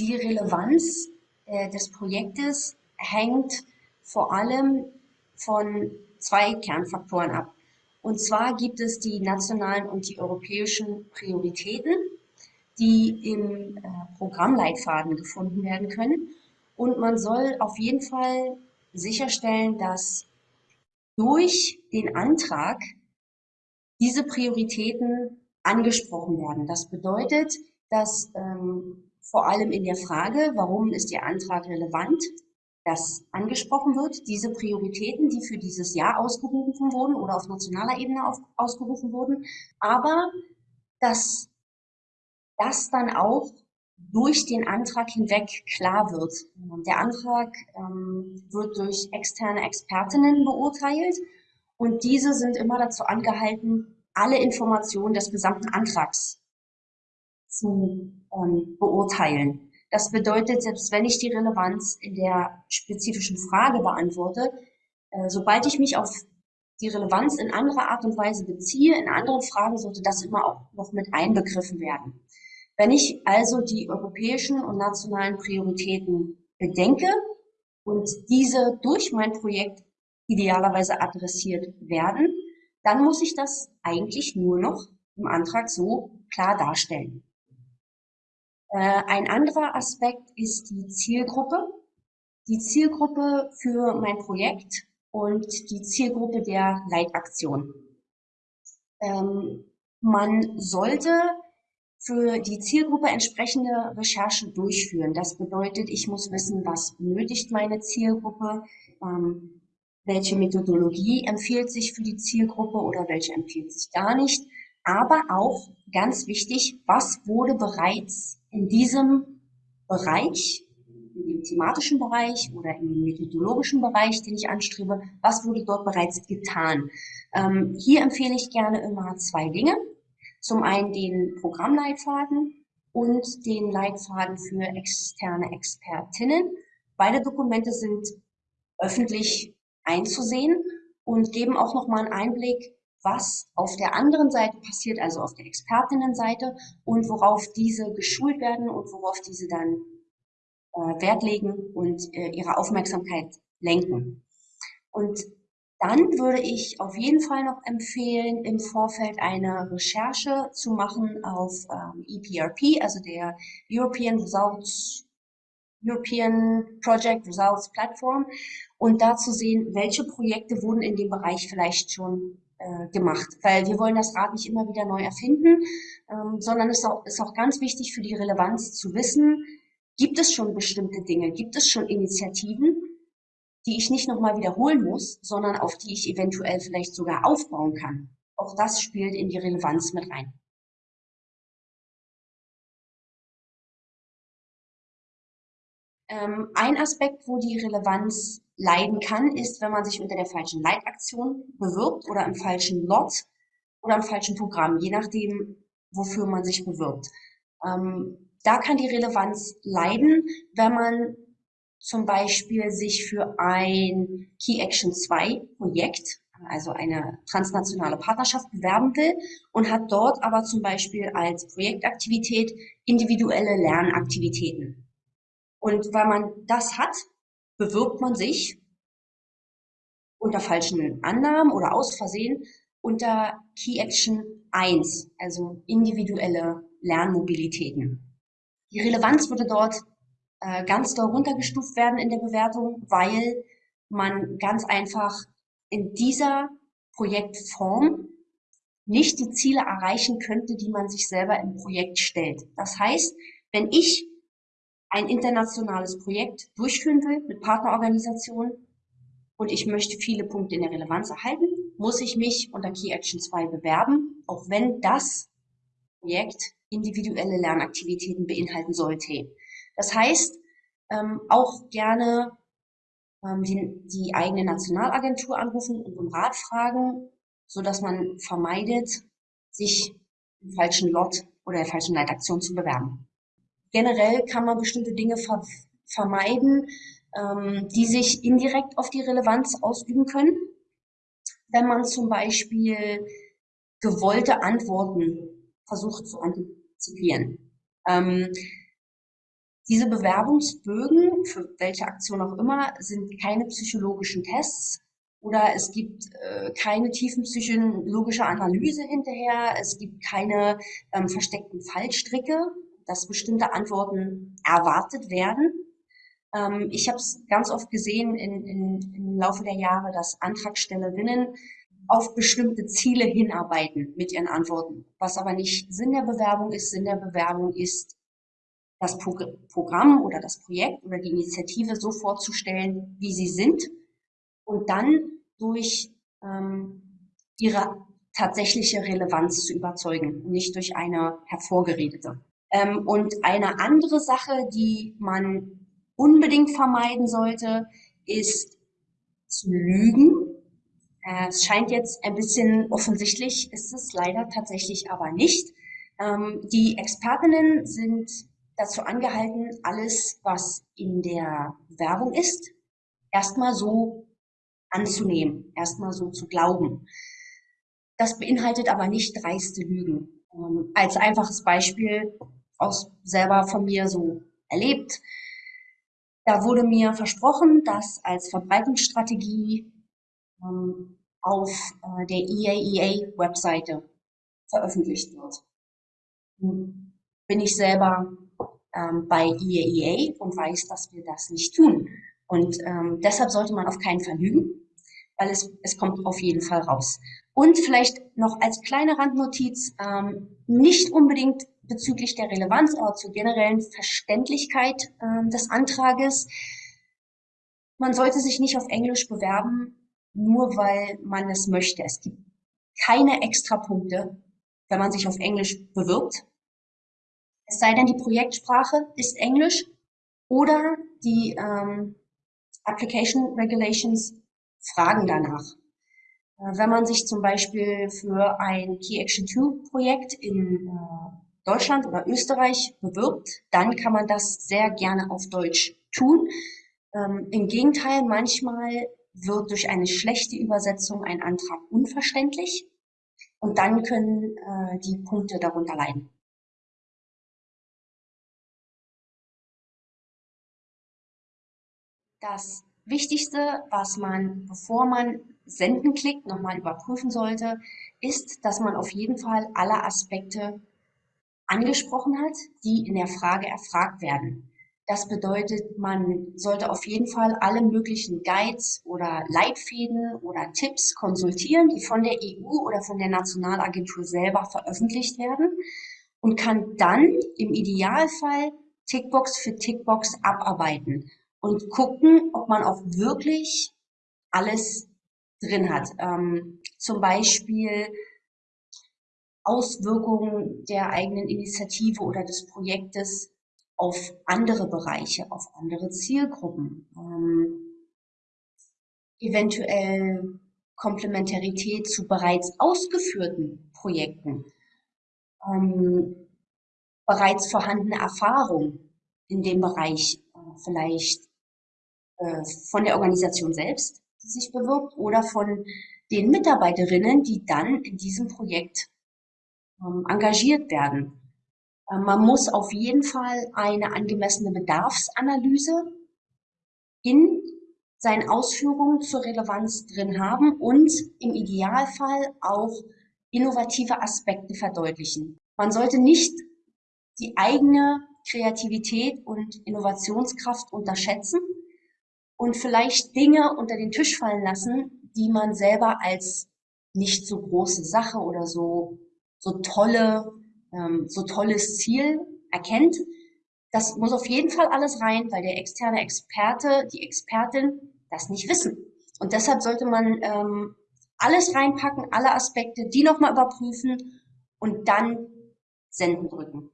Die Relevanz äh, des Projektes hängt vor allem von zwei Kernfaktoren ab. Und zwar gibt es die nationalen und die europäischen Prioritäten, die im äh, Programmleitfaden gefunden werden können. Und man soll auf jeden Fall sicherstellen, dass durch den Antrag diese Prioritäten angesprochen werden. Das bedeutet, dass ähm, vor allem in der Frage, warum ist Ihr Antrag relevant, das angesprochen wird, diese Prioritäten, die für dieses Jahr ausgerufen wurden oder auf nationaler Ebene auf, ausgerufen wurden, aber dass das dann auch durch den Antrag hinweg klar wird. Der Antrag ähm, wird durch externe Expertinnen beurteilt und diese sind immer dazu angehalten, alle Informationen des gesamten Antrags zu ähm, beurteilen. Das bedeutet, selbst wenn ich die Relevanz in der spezifischen Frage beantworte, äh, sobald ich mich auf die Relevanz in anderer Art und Weise beziehe, in anderen Fragen sollte das immer auch noch mit einbegriffen werden. Wenn ich also die europäischen und nationalen Prioritäten bedenke und diese durch mein Projekt idealerweise adressiert werden, dann muss ich das eigentlich nur noch im Antrag so klar darstellen. Äh, ein anderer Aspekt ist die Zielgruppe. Die Zielgruppe für mein Projekt und die Zielgruppe der Leitaktion. Ähm, man sollte für die Zielgruppe entsprechende Recherche durchführen. Das bedeutet, ich muss wissen, was benötigt meine Zielgruppe, ähm, welche Methodologie empfiehlt sich für die Zielgruppe oder welche empfiehlt sich gar nicht. Aber auch ganz wichtig, was wurde bereits in diesem Bereich, in dem thematischen Bereich oder in dem methodologischen Bereich, den ich anstrebe, was wurde dort bereits getan? Ähm, hier empfehle ich gerne immer zwei Dinge. Zum einen den Programmleitfaden und den Leitfaden für externe Expertinnen. Beide Dokumente sind öffentlich einzusehen und geben auch nochmal einen Einblick was auf der anderen Seite passiert, also auf der Expertinnenseite und worauf diese geschult werden und worauf diese dann äh, Wert legen und äh, ihre Aufmerksamkeit lenken. Und dann würde ich auf jeden Fall noch empfehlen, im Vorfeld eine Recherche zu machen auf ähm, EPRP, also der European Results European Project Results Platform und da zu sehen, welche Projekte wurden in dem Bereich vielleicht schon äh, gemacht, weil wir wollen das Rad nicht immer wieder neu erfinden, ähm, sondern es ist auch, ist auch ganz wichtig für die Relevanz zu wissen, gibt es schon bestimmte Dinge, gibt es schon Initiativen, die ich nicht nochmal wiederholen muss, sondern auf die ich eventuell vielleicht sogar aufbauen kann. Auch das spielt in die Relevanz mit rein. Ähm, ein Aspekt, wo die Relevanz leiden kann, ist, wenn man sich unter der falschen Leitaktion bewirbt oder im falschen Lot oder im falschen Programm, je nachdem, wofür man sich bewirbt. Ähm, da kann die Relevanz leiden, wenn man zum Beispiel sich für ein Key Action 2 Projekt, also eine transnationale Partnerschaft bewerben will und hat dort aber zum Beispiel als Projektaktivität individuelle Lernaktivitäten. Und weil man das hat, bewirbt man sich unter falschen Annahmen oder aus Versehen unter Key Action 1, also individuelle Lernmobilitäten. Die Relevanz würde dort äh, ganz doll runtergestuft werden in der Bewertung, weil man ganz einfach in dieser Projektform nicht die Ziele erreichen könnte, die man sich selber im Projekt stellt. Das heißt, wenn ich ein internationales Projekt durchführen will mit Partnerorganisationen. Und ich möchte viele Punkte in der Relevanz erhalten, muss ich mich unter Key Action 2 bewerben, auch wenn das Projekt individuelle Lernaktivitäten beinhalten sollte. Das heißt, ähm, auch gerne ähm, die, die eigene Nationalagentur anrufen und um Rat fragen, so dass man vermeidet, sich im falschen Lot oder der falschen Leitaktion zu bewerben generell kann man bestimmte Dinge ver vermeiden, ähm, die sich indirekt auf die Relevanz ausüben können. Wenn man zum Beispiel gewollte Antworten versucht zu antizipieren. Ähm, Diese Bewerbungsbögen, für welche Aktion auch immer, sind keine psychologischen Tests oder es gibt äh, keine tiefenpsychologische Analyse hinterher, es gibt keine ähm, versteckten Fallstricke, dass bestimmte Antworten erwartet werden. Ähm, ich habe es ganz oft gesehen in, in, im Laufe der Jahre, dass Antragstellerinnen auf bestimmte Ziele hinarbeiten mit ihren Antworten. Was aber nicht Sinn der Bewerbung ist. Sinn der Bewerbung ist, das Programm oder das Projekt oder die Initiative so vorzustellen, wie sie sind und dann durch ähm, ihre tatsächliche Relevanz zu überzeugen, nicht durch eine hervorgeredete. Ähm, und eine andere Sache, die man unbedingt vermeiden sollte, ist zu lügen äh, es scheint jetzt ein bisschen offensichtlich, ist es leider tatsächlich aber nicht. Ähm, die Expertinnen sind dazu angehalten, alles, was in der Werbung ist, erstmal so anzunehmen, erstmal so zu glauben. Das beinhaltet aber nicht dreiste Lügen. Ähm, als einfaches Beispiel aus selber von mir so erlebt. Da wurde mir versprochen, dass als Verbreitungsstrategie ähm, auf äh, der EAEA-Webseite veröffentlicht wird. Bin ich selber ähm, bei EAEA und weiß, dass wir das nicht tun. Und ähm, deshalb sollte man auf keinen Fall lügen, weil es, es kommt auf jeden Fall raus. Und vielleicht noch als kleine Randnotiz, ähm, nicht unbedingt bezüglich der Relevanz, aber zur generellen Verständlichkeit ähm, des Antrages. Man sollte sich nicht auf Englisch bewerben, nur weil man es möchte. Es gibt keine Extrapunkte, wenn man sich auf Englisch bewirbt. Es sei denn, die Projektsprache ist Englisch oder die ähm, Application Regulations fragen danach. Äh, wenn man sich zum Beispiel für ein Key Action 2 Projekt in äh, Deutschland oder Österreich bewirbt, dann kann man das sehr gerne auf Deutsch tun. Ähm, Im Gegenteil, manchmal wird durch eine schlechte Übersetzung ein Antrag unverständlich und dann können äh, die Punkte darunter leiden. Das Wichtigste, was man, bevor man Senden klickt, nochmal überprüfen sollte, ist, dass man auf jeden Fall alle Aspekte angesprochen hat, die in der Frage erfragt werden. Das bedeutet, man sollte auf jeden Fall alle möglichen Guides oder Leitfäden oder Tipps konsultieren, die von der EU oder von der Nationalagentur selber veröffentlicht werden und kann dann im Idealfall Tickbox für Tickbox abarbeiten und gucken, ob man auch wirklich alles drin hat. Ähm, zum Beispiel Auswirkungen der eigenen Initiative oder des Projektes auf andere Bereiche, auf andere Zielgruppen, ähm, eventuell Komplementarität zu bereits ausgeführten Projekten, ähm, bereits vorhandene Erfahrung in dem Bereich, äh, vielleicht äh, von der Organisation selbst, die sich bewirbt, oder von den Mitarbeiterinnen, die dann in diesem Projekt ähm, engagiert werden. Äh, man muss auf jeden Fall eine angemessene Bedarfsanalyse in seinen Ausführungen zur Relevanz drin haben und im Idealfall auch innovative Aspekte verdeutlichen. Man sollte nicht die eigene Kreativität und Innovationskraft unterschätzen und vielleicht Dinge unter den Tisch fallen lassen, die man selber als nicht so große Sache oder so, so tolle ähm, so tolles Ziel erkennt. Das muss auf jeden Fall alles rein, weil der externe Experte, die Expertin das nicht wissen. Und deshalb sollte man ähm, alles reinpacken, alle Aspekte, die nochmal überprüfen und dann senden drücken.